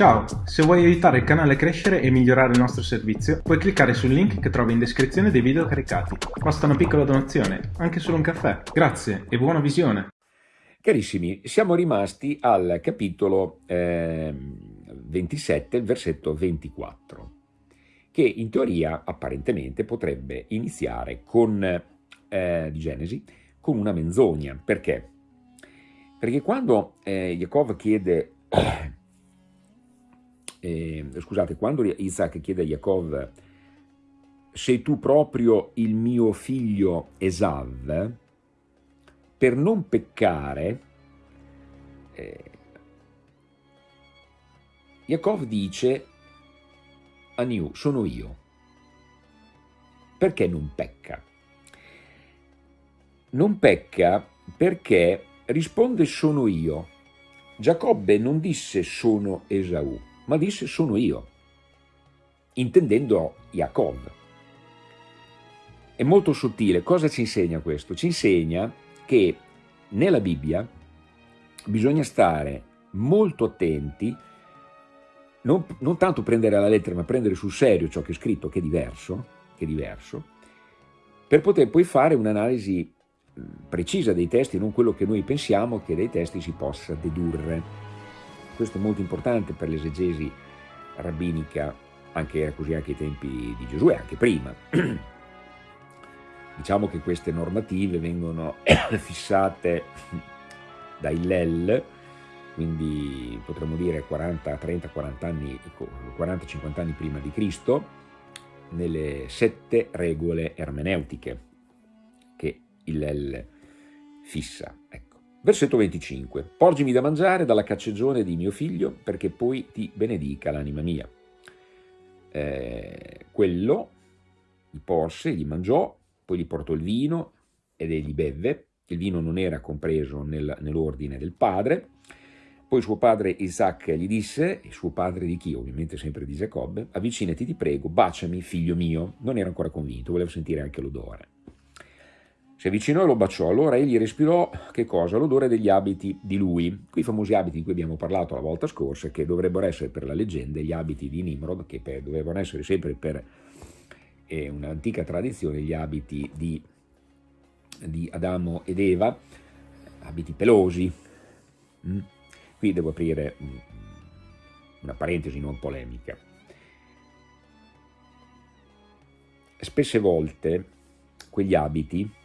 Ciao, se vuoi aiutare il canale a crescere e migliorare il nostro servizio, puoi cliccare sul link che trovi in descrizione dei video caricati. Basta una piccola donazione, anche solo un caffè. Grazie e buona visione! Carissimi, siamo rimasti al capitolo eh, 27, versetto 24, che in teoria apparentemente potrebbe iniziare con, eh, di Genesi con una menzogna. Perché? Perché quando eh, Jacob chiede eh, scusate, quando Isaac chiede a Jacob sei tu proprio il mio figlio Esav, per non peccare, eh, Jacob dice Aniu, sono io. Perché non pecca? Non pecca perché risponde sono io. Giacobbe non disse sono Esaù, ma disse sono io, intendendo Jacob. È molto sottile. Cosa ci insegna questo? Ci insegna che nella Bibbia bisogna stare molto attenti, non, non tanto prendere alla lettera, ma prendere sul serio ciò che è scritto, che è diverso, che è diverso per poter poi fare un'analisi precisa dei testi, non quello che noi pensiamo che dai testi si possa dedurre. Questo è molto importante per l'esegesi rabbinica, anche era così anche ai tempi di e anche prima. diciamo che queste normative vengono fissate da Hillel, quindi potremmo dire 40, 30, 40 anni, 40, 50 anni prima di Cristo, nelle sette regole ermeneutiche che Hillel fissa. Ecco. Versetto 25. Porgimi da mangiare dalla caccegione di mio figlio, perché poi ti benedica l'anima mia. Eh, quello gli porse, gli mangiò, poi gli portò il vino ed egli bevve. Il vino non era compreso nel, nell'ordine del padre. Poi suo padre Isaac gli disse, e suo padre di chi? Ovviamente sempre di Giacobbe, avvicinati ti prego, baciami figlio mio. Non era ancora convinto, voleva sentire anche l'odore. Si avvicinò e lo baciò, allora egli respirò, che cosa? L'odore degli abiti di lui, quei famosi abiti di cui abbiamo parlato la volta scorsa, che dovrebbero essere per la leggenda gli abiti di Nimrod, che per, dovevano essere sempre per eh, un'antica tradizione gli abiti di, di, Adamo ed Eva, abiti pelosi. Mm? Qui devo aprire una parentesi non polemica. Spesse volte quegli abiti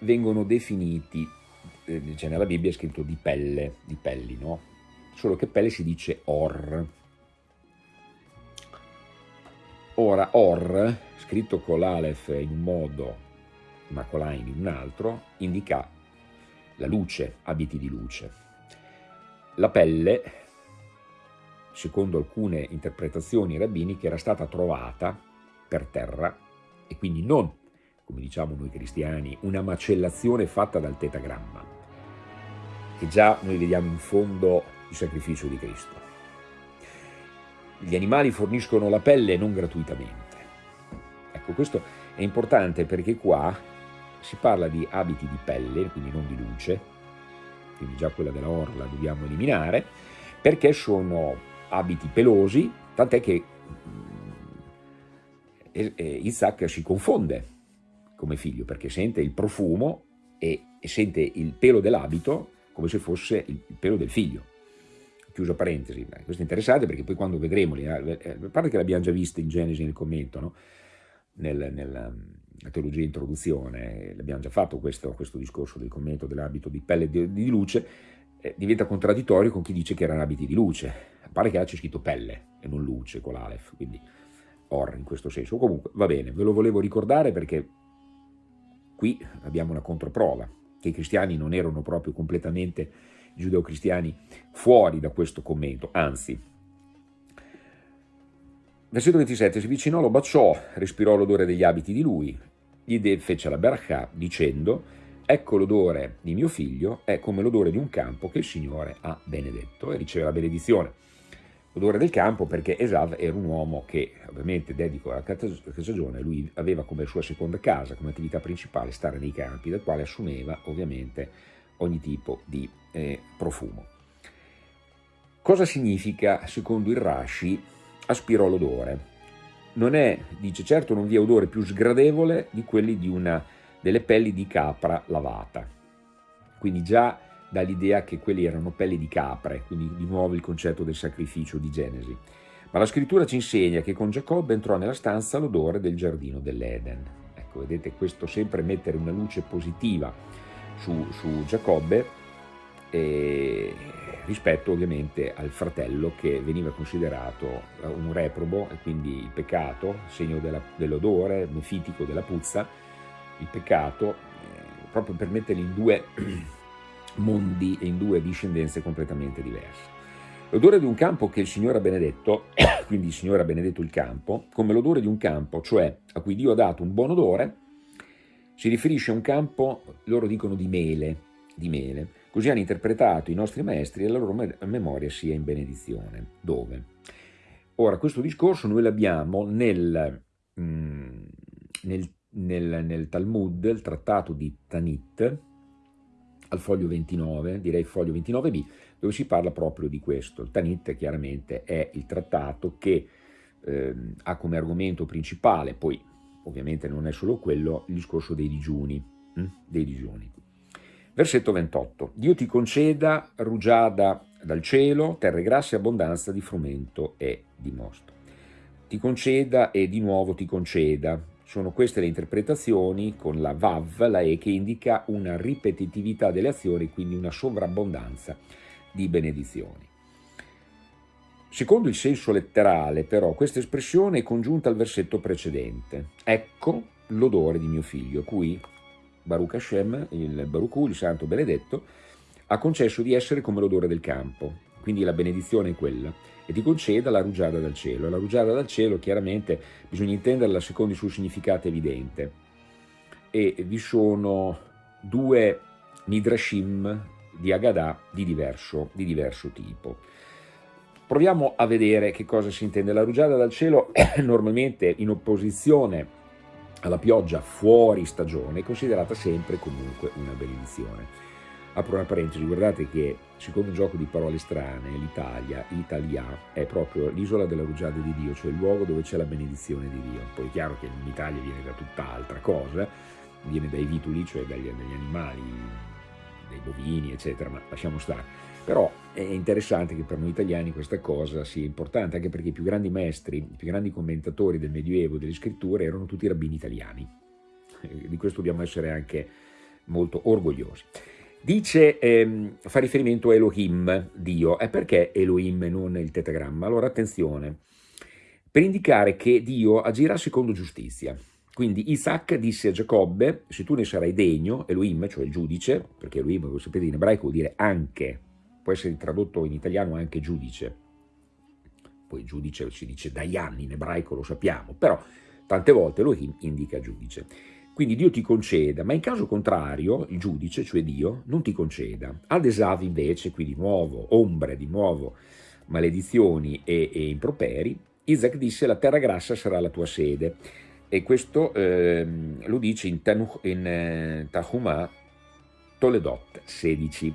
vengono definiti, eh, cioè nella Bibbia è scritto di pelle, di pelli, no? Solo che pelle si dice or. Ora, or, scritto con l'alef in un modo, ma con l'ain in un altro, indica la luce, abiti di luce. La pelle, secondo alcune interpretazioni rabbiniche, era stata trovata per terra e quindi non come diciamo noi cristiani, una macellazione fatta dal tetagramma, che già noi vediamo in fondo il sacrificio di Cristo. Gli animali forniscono la pelle non gratuitamente. Ecco, questo è importante perché qua si parla di abiti di pelle, quindi non di luce, quindi già quella della orla dobbiamo eliminare, perché sono abiti pelosi, tant'è che mm, Isaac si confonde come figlio, perché sente il profumo e, e sente il pelo dell'abito come se fosse il, il, pelo del figlio. Chiuso parentesi, questo è interessante perché poi quando vedremo, eh, a parte che l'abbiamo già vista in Genesi nel commento, no? nel, nella teologia introduzione, l'abbiamo già fatto questo, questo, discorso del commento dell'abito di pelle di, di luce, eh, diventa contraddittorio con chi dice che erano abiti di luce, a parte che là c'è scritto pelle e non luce con l'alef, quindi or in questo senso. Comunque va bene, ve lo volevo ricordare perché Qui abbiamo una controprova, che i cristiani non erano proprio completamente giudeo-cristiani fuori da questo commento, anzi. Versetto 27, si avvicinò, lo baciò, respirò l'odore degli abiti di lui, gli fece la berachà dicendo, ecco l'odore di mio figlio, è come l'odore di un campo che il Signore ha benedetto e riceve la benedizione odore del campo perché Esav era un uomo che ovviamente dedico alla casagione, lui aveva come sua seconda casa, come attività principale stare nei campi, dal quale assumeva ovviamente ogni tipo di eh, profumo. Cosa significa, secondo il Rashi, aspirò l'odore? Non è, dice certo, non vi è odore più sgradevole di quelli di una, delle pelli di capra lavata. Quindi già dall'idea che quelli erano pelli di capre, quindi di nuovo il concetto del sacrificio di Genesi. Ma la scrittura ci insegna che con Giacobbe entrò nella stanza l'odore del giardino dell'Eden. Ecco, vedete, questo sempre mettere una luce positiva su, su Giacobbe eh, rispetto ovviamente al fratello che veniva considerato un reprobo e quindi il peccato, segno dell'odore mefitico della puzza, il peccato, eh, proprio per metterli in due mondi e in due discendenze completamente diverse. L'odore di un campo che il Signore ha benedetto, quindi il Signore ha benedetto il campo, come l'odore di un campo, cioè a cui Dio ha dato un buon odore, si riferisce a un campo, loro dicono di mele, di mele. Così hanno interpretato i nostri maestri e la loro memoria sia in benedizione. Dove? Ora, questo discorso noi l'abbiamo nel, mm, nel, nel, nel Talmud, il trattato di Tanit, al foglio 29, direi foglio 29b, dove si parla proprio di questo. Il Tanit chiaramente è il trattato che eh, ha come argomento principale, poi ovviamente non è solo quello, il discorso dei digiuni. Hm? Dei digiuni. Versetto 28. Dio ti conceda rugiada dal cielo, terre grasse abbondanza di frumento e di mosto. Ti conceda e di nuovo ti conceda. Sono queste le interpretazioni con la Vav, la E, che indica una ripetitività delle azioni, quindi una sovrabbondanza di benedizioni. Secondo il senso letterale, però, questa espressione è congiunta al versetto precedente. Ecco l'odore di mio figlio, cui Baruch Hashem, il Baruch il santo benedetto, ha concesso di essere come l'odore del campo. Quindi la benedizione è quella. E ti conceda la rugiada dal cielo. La rugiada dal cielo, chiaramente, bisogna intenderla secondo il suo significato evidente. E vi sono due midrashim di Agadah di diverso, di diverso tipo. Proviamo a vedere che cosa si intende. La rugiada dal cielo è normalmente in opposizione alla pioggia fuori stagione è considerata sempre comunque una benedizione. Apro una parentesi, guardate che secondo un gioco di parole strane, l'Italia, Italia, è proprio l'isola della rugiada di Dio, cioè il luogo dove c'è la benedizione di Dio. Poi è chiaro che l'Italia viene da tutt'altra cosa, viene dai vituli, cioè dagli, dagli animali, dai bovini, eccetera, ma lasciamo stare. Però è interessante che per noi italiani questa cosa sia importante, anche perché i più grandi maestri, i più grandi commentatori del Medioevo, delle scritture, erano tutti rabbini italiani. Di questo dobbiamo essere anche molto orgogliosi. Dice, ehm, fa riferimento a Elohim, Dio, e perché Elohim e non il tetagramma? Allora attenzione, per indicare che Dio agirà secondo giustizia. Quindi Isaac disse a Giacobbe, se tu ne sarai degno, Elohim, cioè il giudice, perché Elohim, come sapete in ebraico vuol dire anche, può essere tradotto in italiano anche giudice, poi giudice si dice Dayan in ebraico, lo sappiamo, però tante volte Elohim indica giudice. Quindi Dio ti conceda, ma in caso contrario il giudice, cioè Dio, non ti conceda. Ad Esav invece, qui di nuovo, ombre, di nuovo, maledizioni e, e improperi, Isaac disse la terra grassa sarà la tua sede e questo eh, lo dice in, Tanuch, in eh, Tahumah Toledot 16.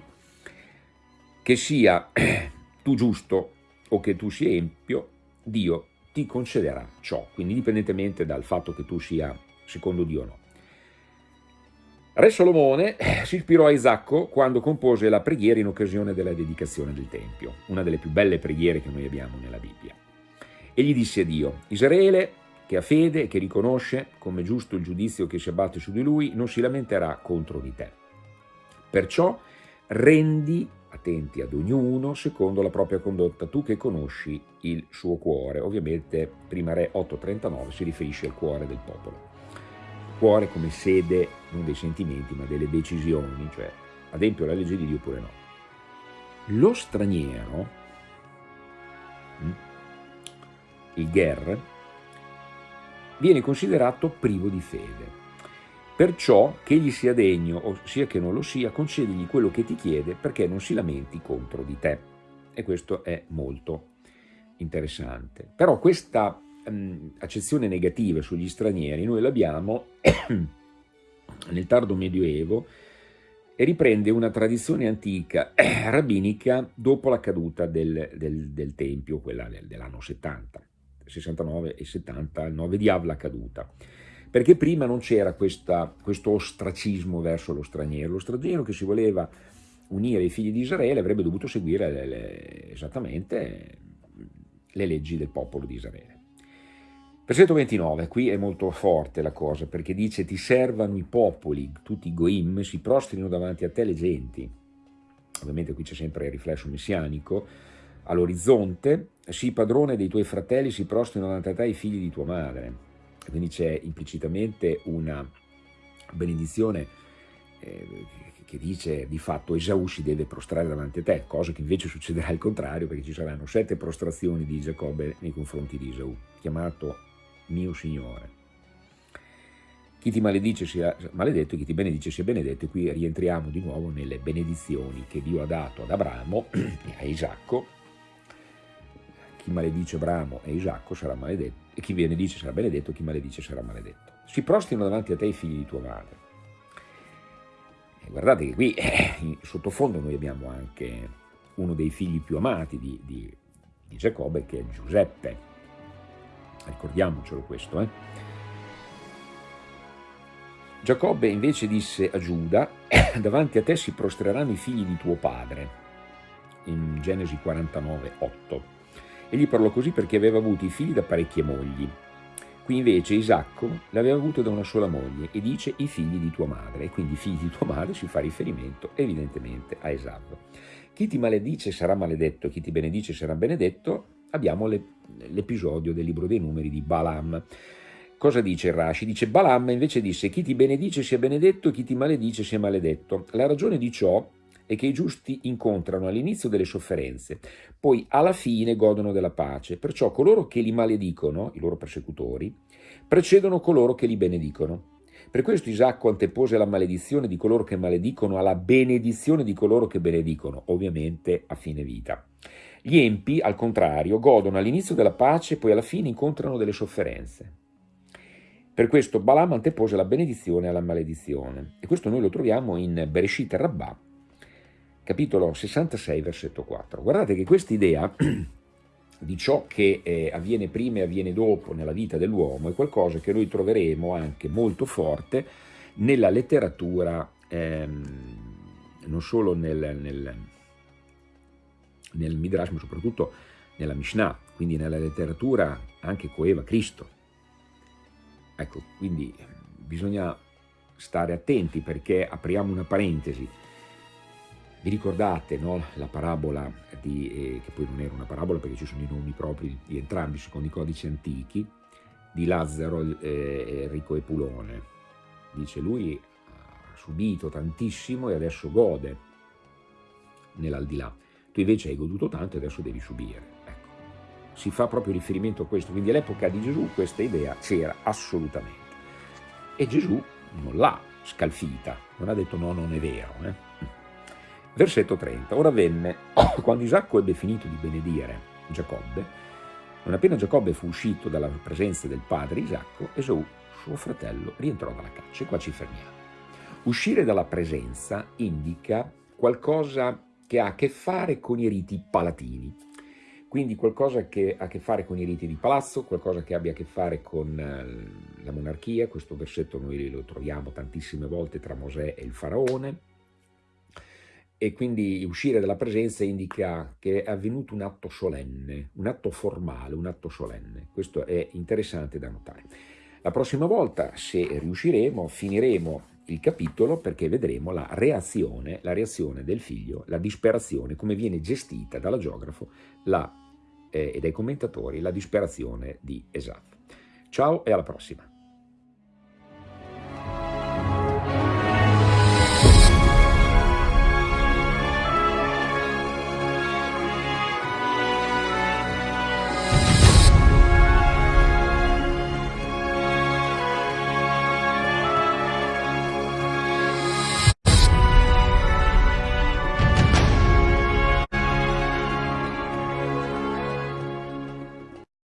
Che sia tu giusto o che tu sia empio, Dio ti concederà ciò, quindi indipendentemente dal fatto che tu sia secondo Dio o no. Re Solomone si ispirò a Isacco quando compose la preghiera in occasione della dedicazione del Tempio, una delle più belle preghiere che noi abbiamo nella Bibbia. E gli disse a Dio, Israele che ha fede e che riconosce come giusto il giudizio che si abbatte su di lui, non si lamenterà contro di te. Perciò rendi attenti ad ognuno secondo la propria condotta, tu che conosci il suo cuore. Ovviamente prima Re 8.39 si riferisce al cuore del popolo. Cuore come sede non dei sentimenti ma delle decisioni, cioè adempio la legge di Dio oppure no. Lo straniero, hm, il Ger, viene considerato privo di fede. Perciò che egli sia degno, o sia che non lo sia, concedigli quello che ti chiede perché non si lamenti contro di te. E questo è molto interessante. Però questa um, accezione negativa sugli stranieri noi l'abbiamo nel tardo medioevo e riprende una tradizione antica rabbinica dopo la caduta del, del, del Tempio, quella del, dell'anno 70, 69 e 70, il 9 di Av la caduta. Perché prima non c'era questo ostracismo verso lo straniero, lo straniero che si voleva unire ai figli di Israele avrebbe dovuto seguire le, le, esattamente le leggi del popolo di Israele. Versetto 29, qui è molto forte la cosa, perché dice ti servano i popoli, tutti i goim, si prostrino davanti a te le genti. Ovviamente qui c'è sempre il riflesso messianico, all'orizzonte, sii padrone dei tuoi fratelli, si prostrino davanti a te i figli di tua madre. Quindi c'è implicitamente una benedizione eh, che dice di fatto Esaù si deve prostrare davanti a te, cosa che invece succederà al contrario perché ci saranno sette prostrazioni di Giacobbe nei confronti di Esaù, chiamato mio Signore. Chi ti maledice sia maledetto chi ti benedice sia benedetto. E qui rientriamo di nuovo nelle benedizioni che Dio ha dato ad Abramo e a Isacco. Chi maledice Abramo e Isacco sarà maledetto, e chi benedice sarà benedetto, chi maledice sarà maledetto. Si prostrino davanti a te i figli di tua madre. E guardate che qui, eh, sottofondo, noi abbiamo anche uno dei figli più amati di, di, di Giacobbe, che è Giuseppe ricordiamocelo questo. Eh? Giacobbe invece disse a Giuda, davanti a te si prostreranno i figli di tuo padre, in Genesi 49, 8. Egli parlò così perché aveva avuto i figli da parecchie mogli. Qui invece Isacco l'aveva avuto da una sola moglie e dice i figli di tua madre, e quindi i figli di tua madre si fa riferimento evidentemente a Esav. Chi ti maledice sarà maledetto, chi ti benedice sarà benedetto, abbiamo l'episodio del libro dei numeri di Balaam. Cosa dice Rashi? Dice Balaam invece disse chi ti benedice sia benedetto e chi ti maledice sia maledetto. La ragione di ciò è che i giusti incontrano all'inizio delle sofferenze, poi alla fine godono della pace. Perciò coloro che li maledicono, i loro persecutori, precedono coloro che li benedicono. Per questo Isacco antepose la maledizione di coloro che maledicono alla benedizione di coloro che benedicono, ovviamente a fine vita. Gli empi, al contrario, godono all'inizio della pace e poi alla fine incontrano delle sofferenze. Per questo Balaam antepose la benedizione alla maledizione. E questo noi lo troviamo in Bereshit Rabbah, capitolo 66, versetto 4. Guardate che questa idea di ciò che eh, avviene prima e avviene dopo nella vita dell'uomo è qualcosa che noi troveremo anche molto forte nella letteratura, ehm, non solo nel, nel nel Midrash, ma soprattutto nella Mishnah, quindi nella letteratura anche coeva Cristo. Ecco, quindi bisogna stare attenti perché apriamo una parentesi. Vi ricordate no, la parabola, di, eh, che poi non era una parabola perché ci sono i nomi propri di entrambi secondo i codici antichi, di Lazzaro, eh, Enrico e Pulone. Dice lui ha subito tantissimo e adesso gode nell'aldilà tu invece hai goduto tanto e adesso devi subire. Ecco. Si fa proprio riferimento a questo, quindi all'epoca di Gesù questa idea c'era assolutamente. E Gesù non l'ha scalfita, non ha detto no, non è vero. Eh? Versetto 30. Ora venne, quando Isacco ebbe finito di benedire Giacobbe, non appena Giacobbe fu uscito dalla presenza del padre Isacco, Esau, suo fratello, rientrò dalla caccia. E qua ci fermiamo. Uscire dalla presenza indica qualcosa che ha a che fare con i riti palatini. Quindi qualcosa che ha a che fare con i riti di palazzo, qualcosa che abbia a che fare con eh, la monarchia, questo versetto noi lo troviamo tantissime volte tra Mosè e il faraone, e quindi uscire dalla presenza indica che è avvenuto un atto solenne, un atto formale, un atto solenne. Questo è interessante da notare. La prossima volta, se riusciremo, finiremo il capitolo perché vedremo la reazione, la reazione del figlio, la disperazione, come viene gestita dalla geografo la, eh, e dai commentatori la disperazione di Esaf. Ciao e alla prossima!